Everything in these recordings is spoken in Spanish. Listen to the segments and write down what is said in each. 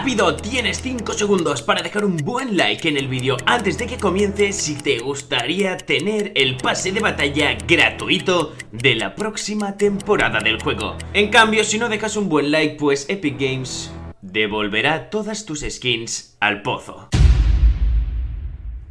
¡Rápido! Tienes 5 segundos para dejar un buen like en el vídeo antes de que comience si te gustaría tener el pase de batalla gratuito de la próxima temporada del juego. En cambio, si no dejas un buen like, pues Epic Games devolverá todas tus skins al pozo.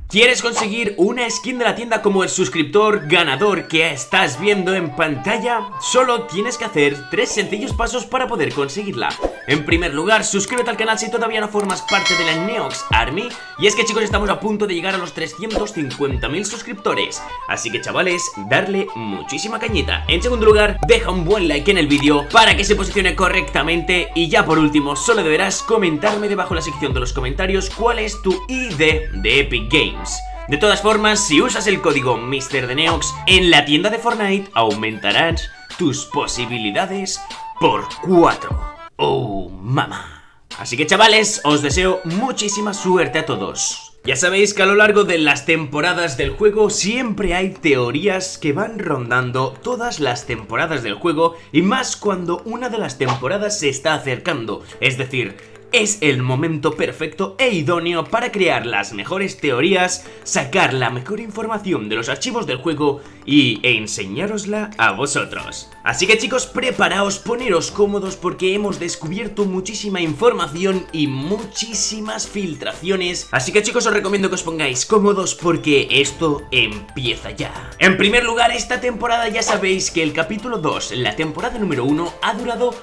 ¿Quieres conseguir una skin de la tienda como el suscriptor ganador que estás viendo en pantalla? Solo tienes que hacer tres sencillos pasos para poder conseguirla. En primer lugar, suscríbete al canal si todavía no formas parte de la Neox Army. Y es que chicos, estamos a punto de llegar a los 350.000 suscriptores. Así que chavales, darle muchísima cañita. En segundo lugar, deja un buen like en el vídeo para que se posicione correctamente. Y ya por último, solo deberás comentarme debajo en la sección de los comentarios cuál es tu ID de Epic Games. De todas formas, si usas el código MrDeneox en la tienda de Fortnite, aumentarás tus posibilidades por 4. ¡Oh, mamá! Así que chavales, os deseo muchísima suerte a todos. Ya sabéis que a lo largo de las temporadas del juego siempre hay teorías que van rondando todas las temporadas del juego y más cuando una de las temporadas se está acercando, es decir, es el momento perfecto e idóneo para crear las mejores teorías, sacar la mejor información de los archivos del juego y enseñárosla a vosotros. Así que chicos, preparaos, poneros cómodos porque hemos descubierto muchísima información y muchísimas filtraciones. Así que chicos, os recomiendo que os pongáis cómodos porque esto empieza ya. En primer lugar, esta temporada ya sabéis que el capítulo 2, la temporada número 1, ha durado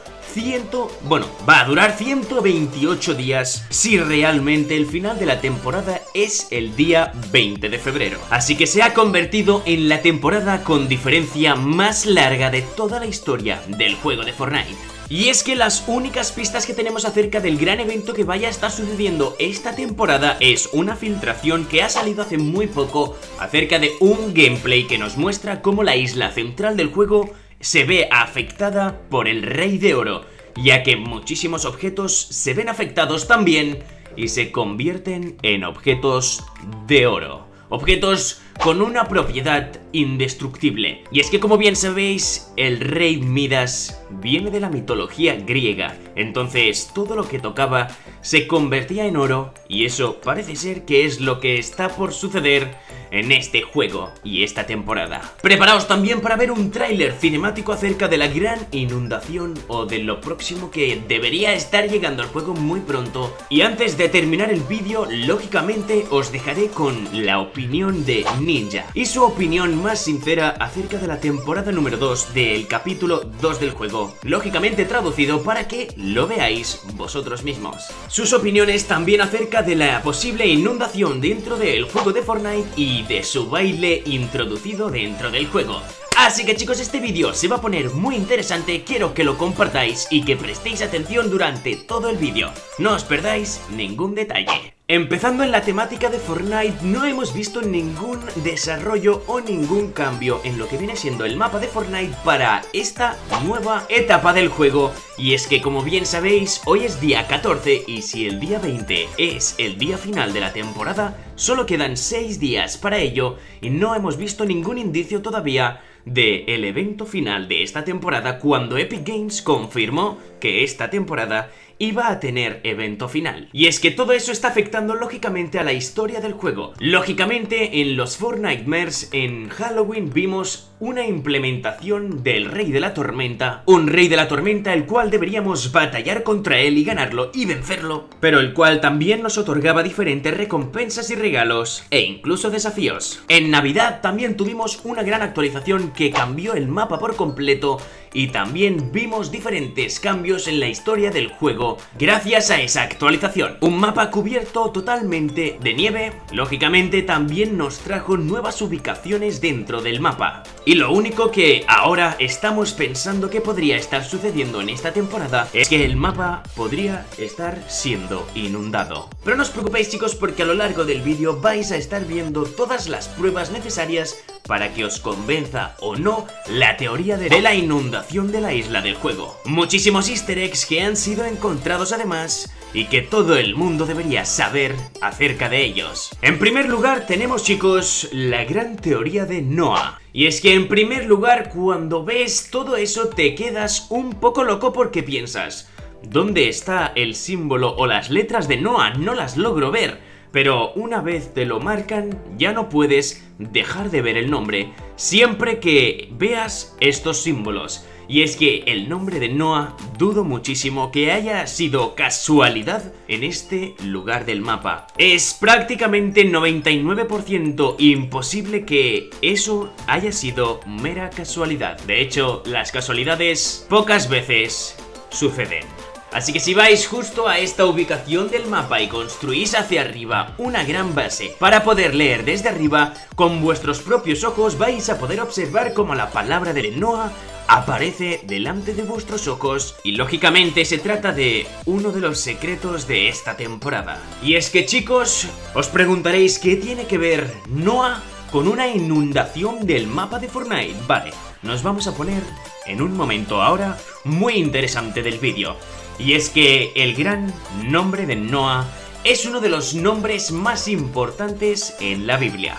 bueno, va a durar 128 días si realmente el final de la temporada es el día 20 de febrero. Así que se ha convertido en la temporada con diferencia más larga de toda la historia del juego de Fortnite. Y es que las únicas pistas que tenemos acerca del gran evento que vaya a estar sucediendo esta temporada es una filtración que ha salido hace muy poco acerca de un gameplay que nos muestra cómo la isla central del juego se ve afectada por el Rey de Oro, ya que muchísimos objetos se ven afectados también y se convierten en objetos de oro. Objetos con una propiedad indestructible. Y es que como bien sabéis, el rey Midas viene de la mitología griega, entonces todo lo que tocaba se convertía en oro y eso parece ser que es lo que está por suceder en este juego y esta temporada. Preparaos también para ver un tráiler cinemático acerca de la gran inundación o de lo próximo que debería estar llegando al juego muy pronto. Y antes de terminar el vídeo, lógicamente os dejaré con la opinión de Ninja y su opinión más sincera acerca de la temporada número 2 del capítulo 2 del juego, lógicamente traducido para que lo veáis vosotros mismos. Sus opiniones también acerca de la posible inundación dentro del juego de Fortnite y de su baile introducido dentro del juego. Así que chicos, este vídeo se va a poner muy interesante, quiero que lo compartáis y que prestéis atención durante todo el vídeo. No os perdáis ningún detalle. Empezando en la temática de Fortnite, no hemos visto ningún desarrollo o ningún cambio en lo que viene siendo el mapa de Fortnite para esta nueva etapa del juego. Y es que como bien sabéis, hoy es día 14 y si el día 20 es el día final de la temporada, solo quedan 6 días para ello y no hemos visto ningún indicio todavía de el evento final de esta temporada cuando Epic Games confirmó que esta temporada iba a tener evento final. Y es que todo eso está afectando lógicamente a la historia del juego. Lógicamente en los Four Nightmares en Halloween vimos una implementación del Rey de la Tormenta, un Rey de la Tormenta el cual deberíamos batallar contra él y ganarlo y vencerlo, pero el cual también nos otorgaba diferentes recompensas y regalos e incluso desafíos. En Navidad también tuvimos una gran actualización que cambió el mapa por completo y también vimos diferentes cambios en la historia del juego gracias a esa actualización. Un mapa cubierto totalmente de nieve, lógicamente también nos trajo nuevas ubicaciones dentro del mapa. Y lo único que ahora estamos pensando que podría estar sucediendo en esta temporada es que el mapa podría estar siendo inundado. Pero no os preocupéis chicos porque a lo largo del vídeo vais a estar viendo todas las pruebas necesarias para que os convenza o no la teoría de la inundación de la isla del juego. Muchísimos easter eggs que han sido encontrados además y que todo el mundo debería saber acerca de ellos. En primer lugar tenemos chicos la gran teoría de Noah. Y es que en primer lugar cuando ves todo eso te quedas un poco loco porque piensas dónde está el símbolo o las letras de Noah, no las logro ver. Pero una vez te lo marcan, ya no puedes dejar de ver el nombre, siempre que veas estos símbolos. Y es que el nombre de Noah dudo muchísimo que haya sido casualidad en este lugar del mapa. Es prácticamente 99% imposible que eso haya sido mera casualidad. De hecho, las casualidades pocas veces suceden. Así que si vais justo a esta ubicación del mapa y construís hacia arriba una gran base para poder leer desde arriba, con vuestros propios ojos vais a poder observar cómo la palabra de Noah aparece delante de vuestros ojos y lógicamente se trata de uno de los secretos de esta temporada. Y es que chicos, os preguntaréis qué tiene que ver Noah con una inundación del mapa de Fortnite. Vale, nos vamos a poner en un momento ahora muy interesante del vídeo. Y es que el gran nombre de Noah es uno de los nombres más importantes en la Biblia.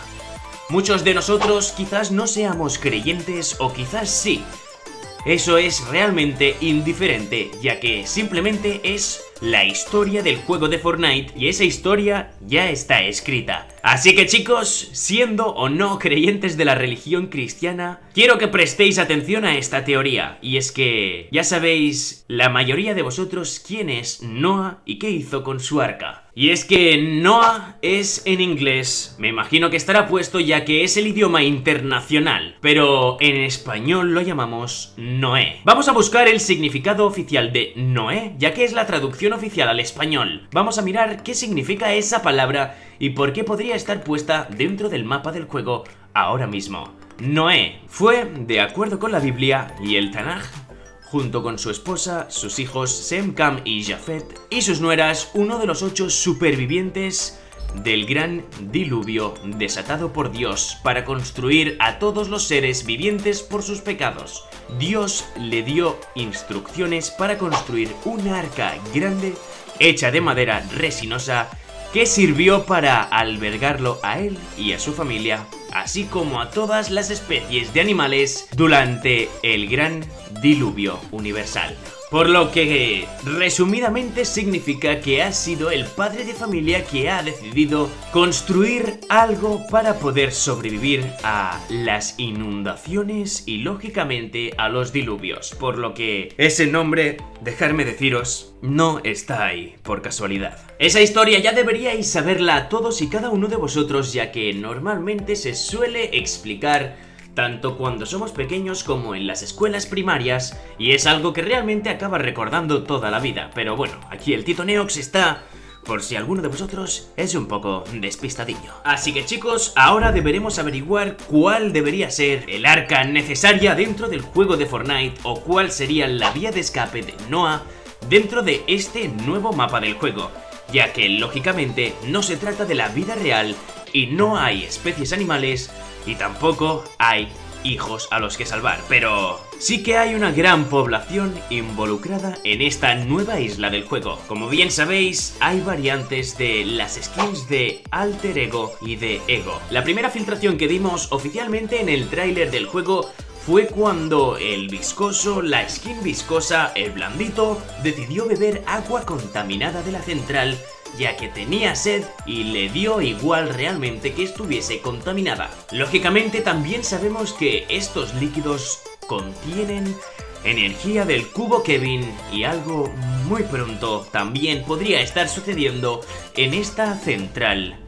Muchos de nosotros quizás no seamos creyentes o quizás sí, eso es realmente indiferente, ya que simplemente es la historia del juego de Fortnite y esa historia ya está escrita. Así que chicos, siendo o no creyentes de la religión cristiana, quiero que prestéis atención a esta teoría, y es que ya sabéis la mayoría de vosotros quién es Noah y qué hizo con su arca. Y es que Noah es en inglés, me imagino que estará puesto ya que es el idioma internacional, pero en español lo llamamos Noé. Vamos a buscar el significado oficial de Noé, ya que es la traducción oficial al español. Vamos a mirar qué significa esa palabra y por qué podría estar puesta dentro del mapa del juego ahora mismo. Noé fue, de acuerdo con la Biblia y el Tanaj, junto con su esposa, sus hijos Sem, Cam y Jafet, y sus nueras, uno de los ocho supervivientes del gran diluvio desatado por Dios para construir a todos los seres vivientes por sus pecados. Dios le dio instrucciones para construir una arca grande hecha de madera resinosa que sirvió para albergarlo a él y a su familia, así como a todas las especies de animales durante el gran diluvio universal. Por lo que, resumidamente, significa que ha sido el padre de familia que ha decidido construir algo para poder sobrevivir a las inundaciones y, lógicamente, a los diluvios. Por lo que ese nombre, dejarme deciros, no está ahí por casualidad. Esa historia ya deberíais saberla todos y cada uno de vosotros, ya que normalmente se suele explicar tanto cuando somos pequeños como en las escuelas primarias, y es algo que realmente acaba recordando toda la vida. Pero bueno, aquí el Tito Neox está por si alguno de vosotros es un poco despistadillo. Así que chicos, ahora deberemos averiguar cuál debería ser el arca necesaria dentro del juego de Fortnite o cuál sería la vía de escape de Noah dentro de este nuevo mapa del juego, ya que lógicamente no se trata de la vida real y no hay especies animales y tampoco hay hijos a los que salvar, pero sí que hay una gran población involucrada en esta nueva isla del juego. Como bien sabéis, hay variantes de las skins de Alter Ego y de Ego. La primera filtración que dimos oficialmente en el tráiler del juego fue cuando el viscoso, la skin viscosa, el blandito, decidió beber agua contaminada de la central ya que tenía sed y le dio igual realmente que estuviese contaminada. Lógicamente también sabemos que estos líquidos contienen energía del cubo Kevin y algo muy pronto también podría estar sucediendo en esta central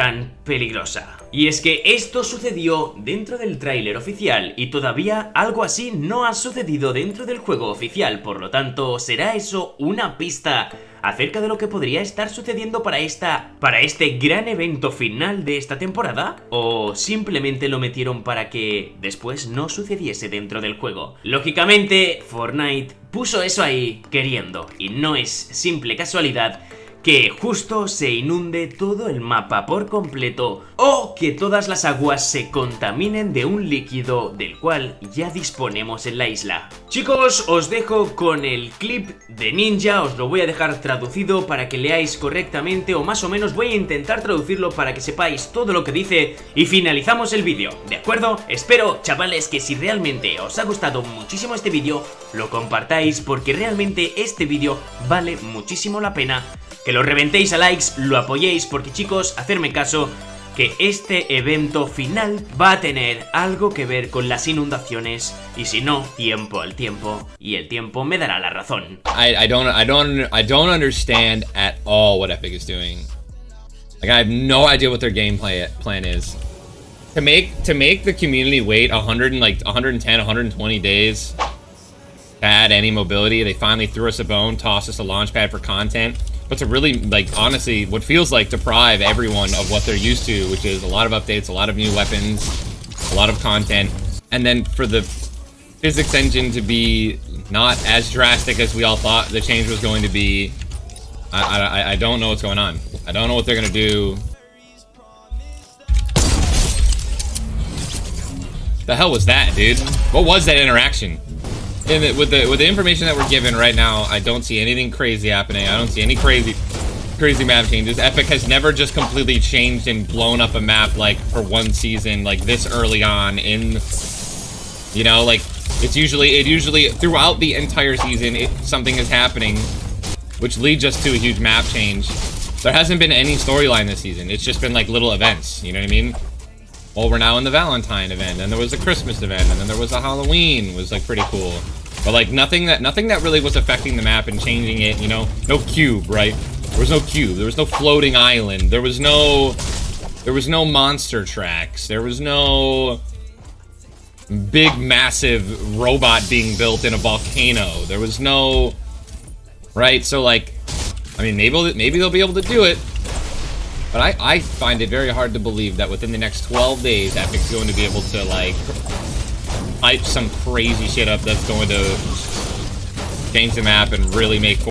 tan peligrosa. Y es que esto sucedió dentro del tráiler oficial y todavía algo así no ha sucedido dentro del juego oficial, por lo tanto, ¿será eso una pista acerca de lo que podría estar sucediendo para esta para este gran evento final de esta temporada o simplemente lo metieron para que después no sucediese dentro del juego. Lógicamente, Fortnite puso eso ahí queriendo y no es simple casualidad que justo se inunde todo el mapa por completo o que todas las aguas se contaminen de un líquido del cual ya disponemos en la isla. Chicos, os dejo con el clip de Ninja, os lo voy a dejar traducido para que leáis correctamente o más o menos voy a intentar traducirlo para que sepáis todo lo que dice y finalizamos el vídeo, ¿de acuerdo? Espero, chavales, que si realmente os ha gustado muchísimo este vídeo, lo compartáis porque realmente este vídeo vale muchísimo la pena. Lo reventéis a likes, lo apoyéis porque chicos, hacerme caso, que este evento final va a tener algo que ver con las inundaciones y si no, tiempo al tiempo y el tiempo me dará la razón. I, I don't I don't I don't understand at all what Epic is doing. Like I have no idea what their game play, plan is. To make to make the community wait 100 and like 110 120 days to add any mobility, they finally threw us a bone, tossed us a launchpad for content but to really, like, honestly, what feels like deprive everyone of what they're used to, which is a lot of updates, a lot of new weapons, a lot of content, and then for the physics engine to be not as drastic as we all thought the change was going to be, I, I, I don't know what's going on. I don't know what they're going to do. The hell was that, dude? What was that interaction? The, with the with the information that we're given right now, I don't see anything crazy happening. I don't see any crazy crazy map changes. Epic has never just completely changed and blown up a map like for one season, like this early on in you know, like it's usually it usually throughout the entire season it, something is happening which leads us to a huge map change. There hasn't been any storyline this season. It's just been like little events, you know what I mean? Well, we're now in the Valentine event, and there was a Christmas event, and then there was a Halloween, was like pretty cool. But like nothing that nothing that really was affecting the map and changing it, you know? No cube, right? There was no cube. There was no floating island. There was no there was no monster tracks. There was no big massive robot being built in a volcano. There was no right? So like I mean maybe maybe they'll be able to do it. But I, I find it very hard to believe that within the next 12 days, Epic's going to be able to, like, hype some crazy shit up that's going to change the map and really make